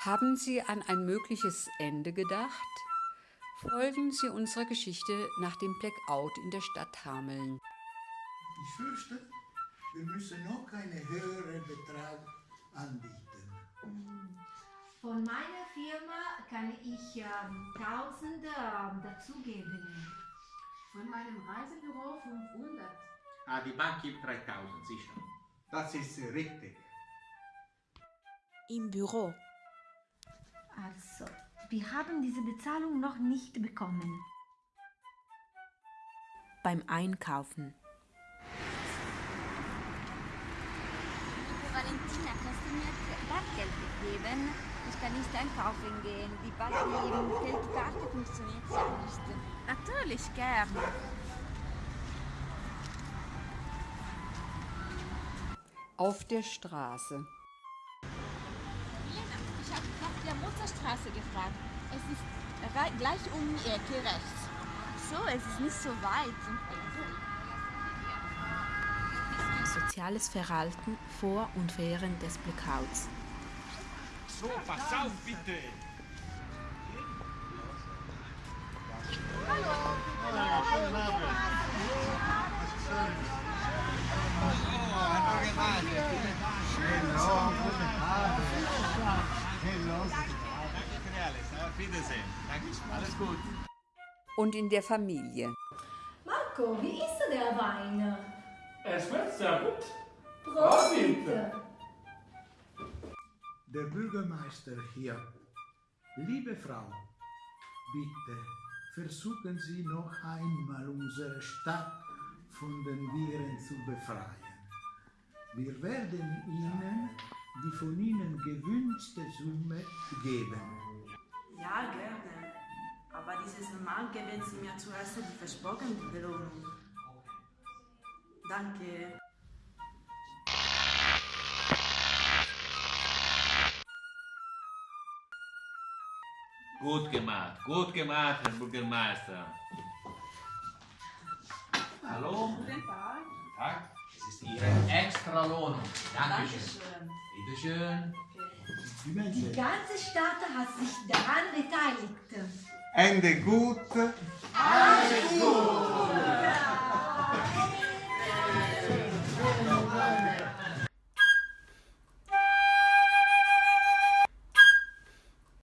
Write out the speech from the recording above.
Haben Sie an ein mögliches Ende gedacht? Folgen Sie unserer Geschichte nach dem Blackout in der Stadt Hameln. Ich fürchte, wir müssen noch einen höheren Betrag anbieten. Von meiner Firma kann ich ähm, 1000 ähm, dazugeben. Von meinem Reisebüro 500. Ah, die Bank gibt 3000, sicher. Das ist richtig. Im Büro. Also, wir haben diese Bezahlung noch nicht bekommen. Beim Einkaufen. Valentina, kannst du mir Bargeld geben? Ich kann nicht einkaufen gehen. Die, Bar die Geldkarte funktioniert ja nicht. Natürlich gern. Auf der Straße. Gefragt. Es ist gleich um die Ecke rechts. So, es ist nicht so weit. Soziales Verhalten vor und während des Blackouts. So, pass auf, bitte! Danke für alles. Auf Wiedersehen. Danke. Alles gut. Und in der Familie. Marco, wie ist der Wein? Es schmeckt sehr gut. Prosit! Der Bürgermeister hier. Liebe Frau, bitte versuchen Sie noch einmal unsere Stadt von den Viren zu befreien. Wir werden Ihnen die von Ihnen gewünschte Summe geben. Ja, gerne. Aber dieses Mal geben Sie mir zuerst die versprochene Belohnung. Danke. Gut gemacht, gut gemacht, Herr Bürgermeister. Hallo? Guten Tag. Guten Tag. Es ist Ihre extra Lohnung. Dankeschön. Bitteschön. Die Die ganze Stadt hat sich daran beteiligt. Ende gut. Alles gut!